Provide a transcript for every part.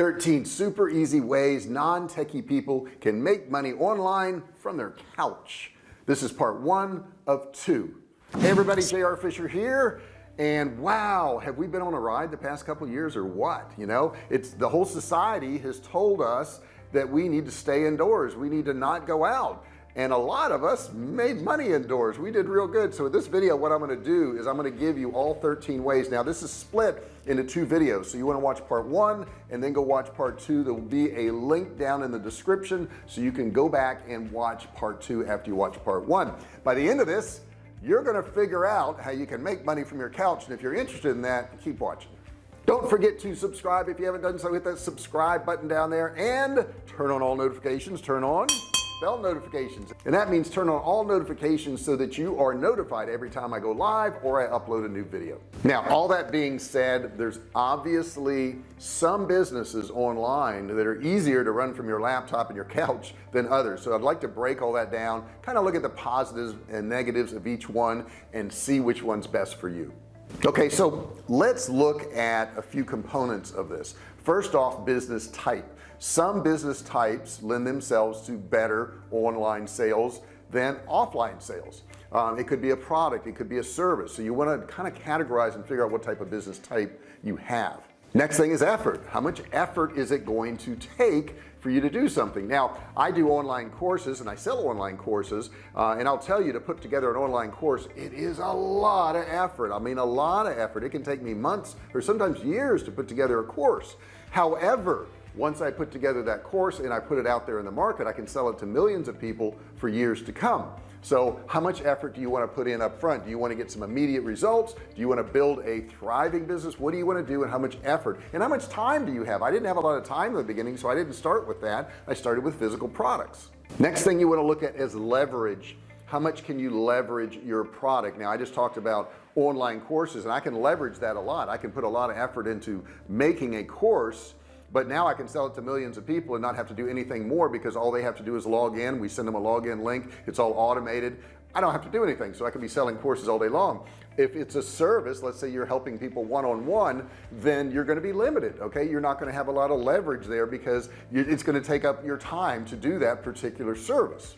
13 super easy ways non-techie people can make money online from their couch. This is part one of two. Hey everybody JR Fisher here. And wow have we been on a ride the past couple years or what you know? It's the whole society has told us that we need to stay indoors. We need to not go out and a lot of us made money indoors. We did real good. So in this video what I'm going to do is I'm going to give you all 13 ways. Now this is split into two videos. So you want to watch part one and then go watch part two. There will be a link down in the description so you can go back and watch part two after you watch part one. By the end of this you're going to figure out how you can make money from your couch. And if you're interested in that keep watching. Don't forget to subscribe. If you haven't done so hit that subscribe button down there and turn on all notifications. Turn on bell notifications. And that means turn on all notifications so that you are notified every time I go live or I upload a new video. Now all that being said there's obviously some businesses online that are easier to run from your laptop and your couch than others. So I'd like to break all that down kind of look at the positives and negatives of each one and see which one's best for you. Okay so let's look at a few components of this. First off business type some business types lend themselves to better online sales than offline sales. Um, it could be a product it could be a service. So you want to kind of categorize and figure out what type of business type you have. Next thing is effort. How much effort is it going to take for you to do something? Now I do online courses and I sell online courses uh, and I'll tell you to put together an online course it is a lot of effort. I mean a lot of effort. It can take me months or sometimes years to put together a course. However once I put together that course and I put it out there in the market I can sell it to millions of people for years to come. So how much effort do you want to put in up front do you want to get some immediate results? Do you want to build a thriving business? What do you want to do and how much effort? And how much time do you have? I didn't have a lot of time in the beginning so I didn't start with that. I started with physical products. Next thing you want to look at is leverage. How much can you leverage your product? Now I just talked about online courses and I can leverage that a lot. I can put a lot of effort into making a course but now I can sell it to millions of people and not have to do anything more because all they have to do is log in. We send them a login link. It's all automated. I don't have to do anything so I can be selling courses all day long. If it's a service let's say you're helping people one-on-one -on -one, then you're going to be limited okay? You're not going to have a lot of leverage there because it's going to take up your time to do that particular service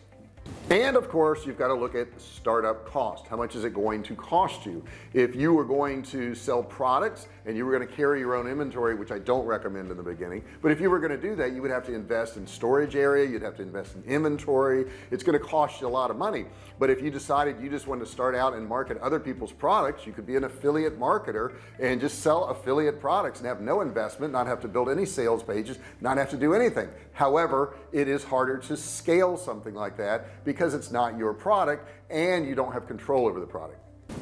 and of course you've got to look at startup cost. How much is it going to cost you? If you were going to sell products and you were going to carry your own inventory which I don't recommend in the beginning but if you were going to do that you would have to invest in storage area you'd have to invest in inventory. It's going to cost you a lot of money. But if you decided you just wanted to start out and market other people's products you could be an affiliate marketer and just sell affiliate products and have no investment not have to build any sales pages not have to do anything. However it is harder to scale something like that because it's not your product and you don't have control over the product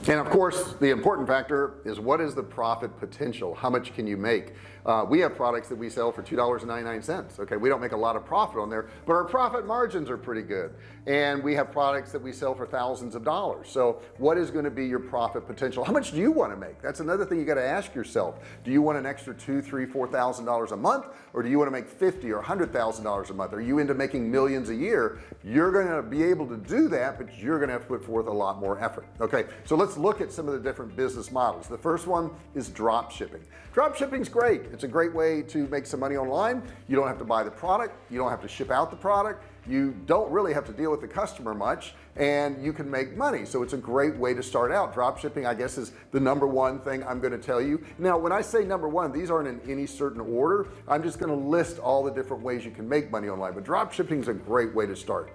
and of course the important factor is what is the profit potential? How much can you make? Uh, we have products that we sell for $2.99 okay? We don't make a lot of profit on there but our profit margins are pretty good. And we have products that we sell for thousands of dollars. So what is going to be your profit potential? How much do you want to make? That's another thing you got to ask yourself. Do you want an extra two three four thousand dollars a month or do you want to make 50 or a hundred thousand dollars a month? Are you into making millions a year? You're going to be able to do that but you're going to have to put forth a lot more effort okay? So let's look at some of the different business models. The first one is drop shipping. Drop shipping is great. It's a great way to make some money online. You don't have to buy the product. You don't have to ship out the product. You don't really have to deal with the customer much and you can make money. So it's a great way to start out. Drop shipping I guess is the number one thing I'm going to tell you. Now when I say number one these aren't in any certain order. I'm just going to list all the different ways you can make money online but drop shipping is a great way to start.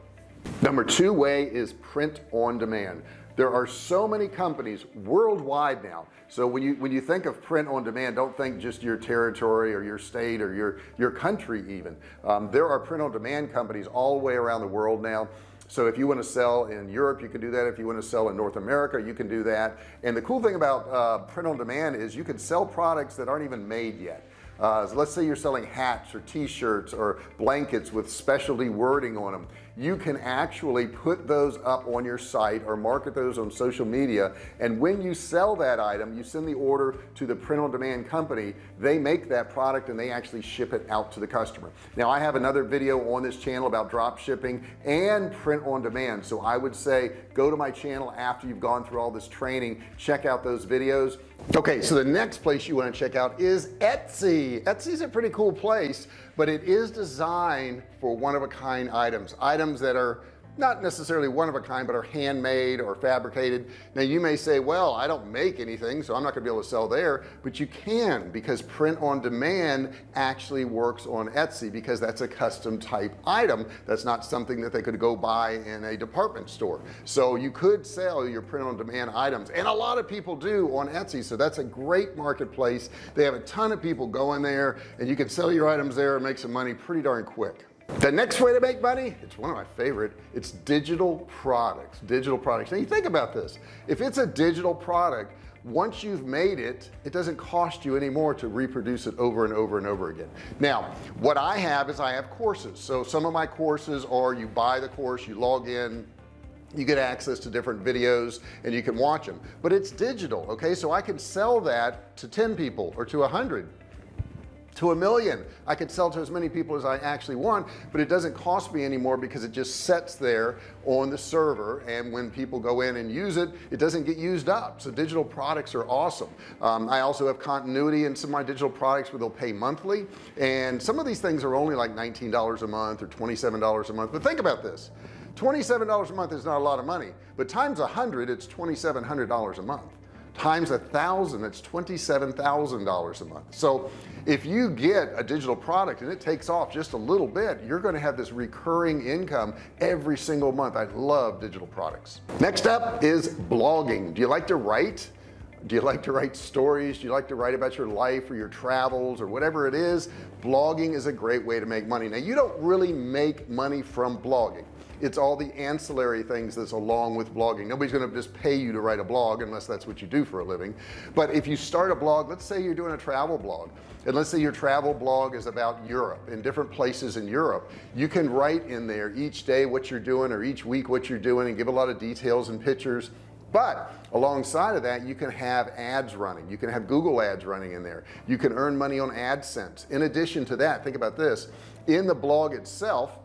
Number two way is print on demand there are so many companies worldwide now. So when you when you think of print on demand don't think just your territory or your state or your your country even. Um, there are print on demand companies all the way around the world now. So if you want to sell in Europe you can do that. If you want to sell in North America you can do that. And the cool thing about uh, print on demand is you can sell products that aren't even made yet. Uh, so let's say you're selling hats or t-shirts or blankets with specialty wording on them you can actually put those up on your site or market those on social media and when you sell that item you send the order to the print-on-demand company they make that product and they actually ship it out to the customer. Now I have another video on this channel about drop shipping and print on demand so I would say go to my channel after you've gone through all this training check out those videos okay so the next place you want to check out is Etsy. Etsy is a pretty cool place but it is designed for one-of-a-kind items items that are not necessarily one of a kind but are handmade or fabricated. Now you may say well I don't make anything so I'm not gonna be able to sell there but you can because print on demand actually works on Etsy because that's a custom type item. That's not something that they could go buy in a department store. So you could sell your print on demand items and a lot of people do on Etsy so that's a great marketplace. They have a ton of people going there and you can sell your items there and make some money pretty darn quick the next way to make money it's one of my favorite it's digital products digital products. Now you think about this. If it's a digital product once you've made it it doesn't cost you anymore to reproduce it over and over and over again. Now what I have is I have courses. So some of my courses are you buy the course you log in you get access to different videos and you can watch them but it's digital okay? So I can sell that to 10 people or to a hundred to a million. I could sell to as many people as I actually want but it doesn't cost me anymore because it just sets there on the server and when people go in and use it it doesn't get used up. So digital products are awesome. Um, I also have continuity in some of my digital products where they'll pay monthly and some of these things are only like $19 a month or $27 a month but think about this. $27 a month is not a lot of money but times a hundred it's $2,700 a month times a thousand that's $27,000 a month. So if you get a digital product and it takes off just a little bit you're going to have this recurring income every single month. I love digital products. Next up is blogging. Do you like to write do you like to write stories? Do you like to write about your life or your travels or whatever it is? Blogging is a great way to make money. Now you don't really make money from blogging. It's all the ancillary things that's along with blogging. Nobody's going to just pay you to write a blog unless that's what you do for a living. But if you start a blog let's say you're doing a travel blog and let's say your travel blog is about Europe in different places in Europe you can write in there each day what you're doing or each week what you're doing and give a lot of details and pictures but alongside of that you can have ads running. You can have Google ads running in there. You can earn money on AdSense. In addition to that think about this. In the blog itself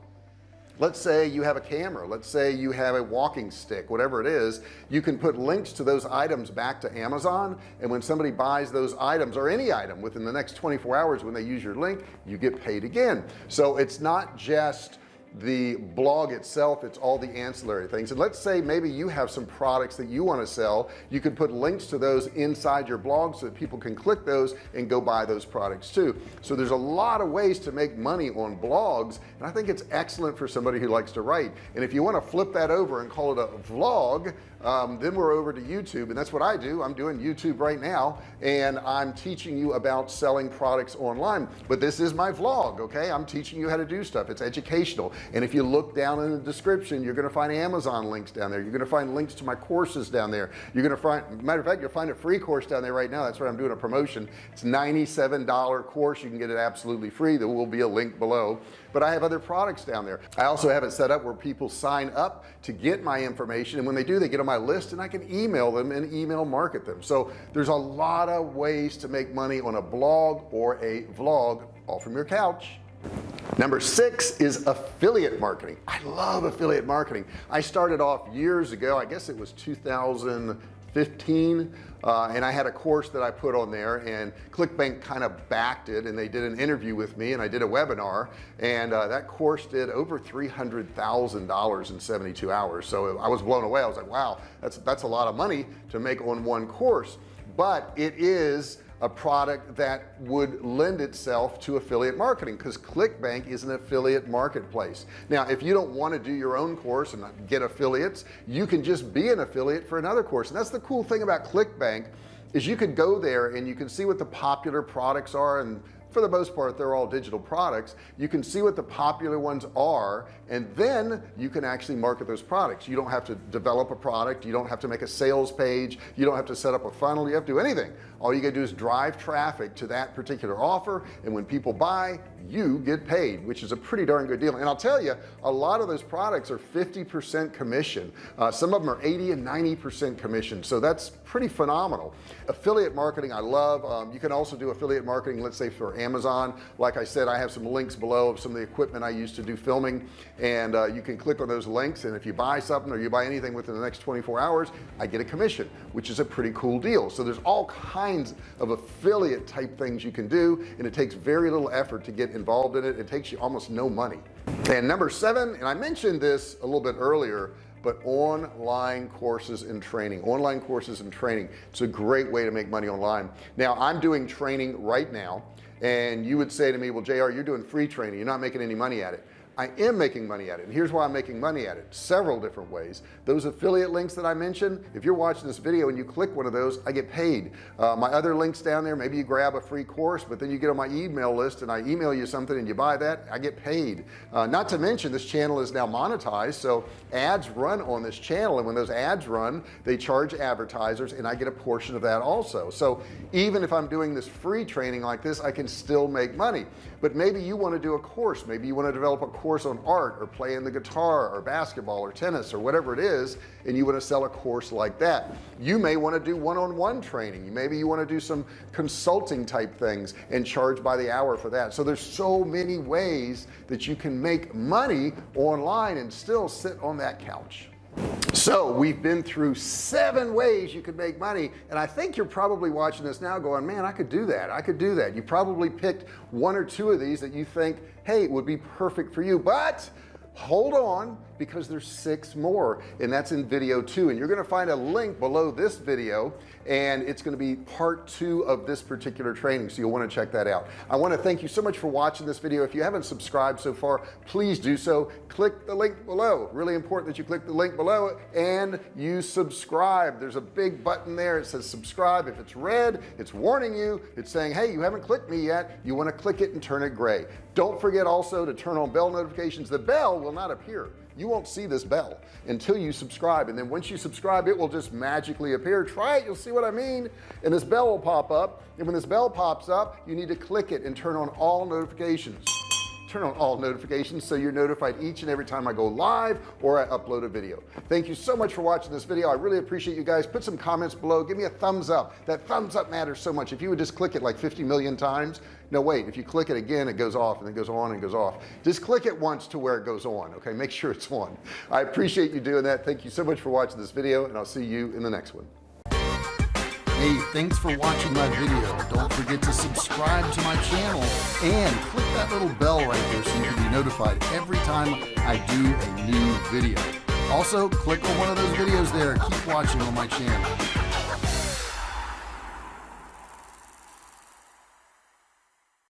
let's say you have a camera. Let's say you have a walking stick whatever it is. You can put links to those items back to Amazon. And when somebody buys those items or any item within the next 24 hours when they use your link you get paid again. So it's not just the blog itself it's all the ancillary things. And let's say maybe you have some products that you want to sell. You could put links to those inside your blog so that people can click those and go buy those products too. So there's a lot of ways to make money on blogs and I think it's excellent for somebody who likes to write. And if you want to flip that over and call it a vlog um, then we're over to YouTube and that's what I do. I'm doing YouTube right now and I'm teaching you about selling products online. But this is my vlog okay? I'm teaching you how to do stuff. It's educational. And if you look down in the description you're going to find Amazon links down there. You're going to find links to my courses down there. You're to find matter of fact you'll find a free course down there right now. That's what I'm doing a promotion. It's $97 course. You can get it absolutely free. There will be a link below. But I have other products down there. I also have it set up where people sign up to get my information and when they do they get on my list and I can email them and email market them. So there's a lot of ways to make money on a blog or a vlog all from your couch. Number six is affiliate marketing. I love affiliate marketing. I started off years ago I guess it was 2015 uh, and I had a course that I put on there and ClickBank kind of backed it and they did an interview with me and I did a webinar and uh, that course did over $300,000 in 72 hours. So I was blown away. I was like wow that's that's a lot of money to make on one course. But it is a product that would lend itself to affiliate marketing because ClickBank is an affiliate marketplace. Now if you don't want to do your own course and get affiliates you can just be an affiliate for another course. And that's the cool thing about ClickBank is you could go there and you can see what the popular products are and for the most part they're all digital products. You can see what the popular ones are and then you can actually market those products. You don't have to develop a product. You don't have to make a sales page. You don't have to set up a funnel. You have to do anything. All you gotta do is drive traffic to that particular offer and when people buy you get paid which is a pretty darn good deal. And I'll tell you a lot of those products are 50% commission. Uh, some of them are 80 and 90 percent commission. So that's pretty phenomenal. Affiliate marketing I love. Um, you can also do affiliate marketing let's say for Amazon. Like I said I have some links below of some of the equipment I used to do filming. And uh, you can click on those links and if you buy something or you buy anything within the next 24 hours I get a commission which is a pretty cool deal. So there's all kinds of affiliate type things you can do and it takes very little effort to get involved in it it takes you almost no money. And number seven and I mentioned this a little bit earlier but online courses and training online courses and training. It's a great way to make money online. Now I'm doing training right now and you would say to me well JR you're doing free training. You're not making any money at it I am making money at it. And here's why I'm making money at it. Several different ways. Those affiliate links that I mentioned if you're watching this video and you click one of those I get paid. Uh, my other links down there maybe you grab a free course but then you get on my email list and I email you something and you buy that I get paid. Uh, not to mention this channel is now monetized so ads run on this channel. And when those ads run they charge advertisers and I get a portion of that also. So even if I'm doing this free training like this I can still make money. But maybe you want to do a course. Maybe you want to develop a course on art or playing the guitar or basketball or tennis or whatever it is and you want to sell a course like that. You may want to do one-on-one -on -one training maybe you want to do some consulting type things and charge by the hour for that. So there's so many ways that you can make money online and still sit on that couch so we've been through seven ways you could make money and I think you're probably watching this now going man I could do that. I could do that. You probably picked one or two of these that you think hey it would be perfect for you. But hold on because there's six more and that's in video two. And you're going to find a link below this video and it's going to be part two of this particular training so you'll want to check that out. I want to thank you so much for watching this video. If you haven't subscribed so far please do so. Click the link below. Really important that you click the link below and you subscribe. There's a big button there. It says subscribe. If it's red it's warning you. It's saying hey you haven't clicked me yet. You want to click it and turn it gray. Don't forget also to turn on bell notifications. The bell will not appear you won't see this bell until you subscribe and then once you subscribe it will just magically appear. Try it you'll see what I mean. And this bell will pop up and when this bell pops up you need to click it and turn on all notifications turn on all notifications so you're notified each and every time I go live or I upload a video. Thank you so much for watching this video. I really appreciate you guys. Put some comments below. Give me a thumbs up. That thumbs up matters so much. If you would just click it like 50 million times no wait. If you click it again it goes off and it goes on and goes off. Just click it once to where it goes on okay? Make sure it's on. I appreciate you doing that. Thank you so much for watching this video and I'll see you in the next one Hey, thanks for watching my video. Don't forget to subscribe to my channel and click that little bell right there so you can be notified every time I do a new video. Also, click on one of those videos there. Keep watching on my channel.